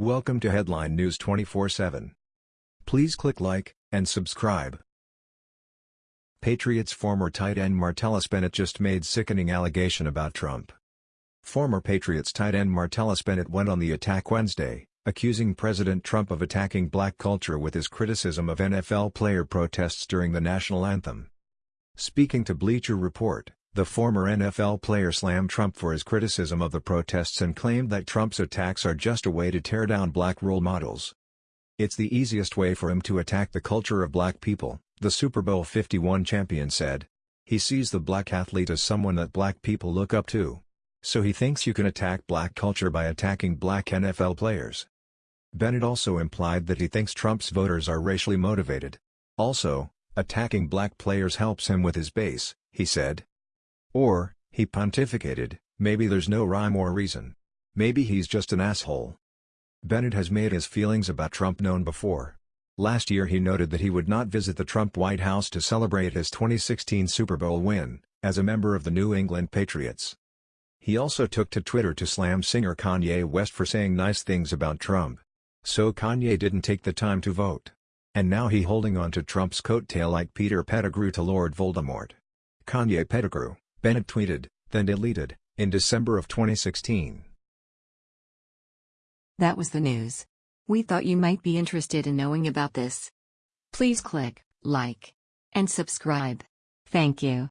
Welcome to Headline News 24/7. Please click like and subscribe. Patriots former tight end Martellus Bennett just made sickening allegation about Trump. Former Patriots tight end Martellus Bennett went on the attack Wednesday, accusing President Trump of attacking black culture with his criticism of NFL player protests during the national anthem. Speaking to Bleacher Report, the former NFL player slammed Trump for his criticism of the protests and claimed that Trump's attacks are just a way to tear down black role models. It's the easiest way for him to attack the culture of black people, the Super Bowl 51 champion said. He sees the black athlete as someone that black people look up to. So he thinks you can attack black culture by attacking black NFL players. Bennett also implied that he thinks Trump's voters are racially motivated. Also, attacking black players helps him with his base, he said. Or, he pontificated, maybe there's no rhyme or reason. Maybe he's just an asshole. Bennett has made his feelings about Trump known before. Last year he noted that he would not visit the Trump White House to celebrate his 2016 Super Bowl win, as a member of the New England Patriots. He also took to Twitter to slam singer Kanye West for saying nice things about Trump. So Kanye didn't take the time to vote. And now he holding on to Trump's coattail like Peter Pettigrew to Lord Voldemort. Kanye Pettigrew. Bennett tweeted, then deleted, in December of 2016. That was the news. We thought you might be interested in knowing about this. Please click like and subscribe. Thank you.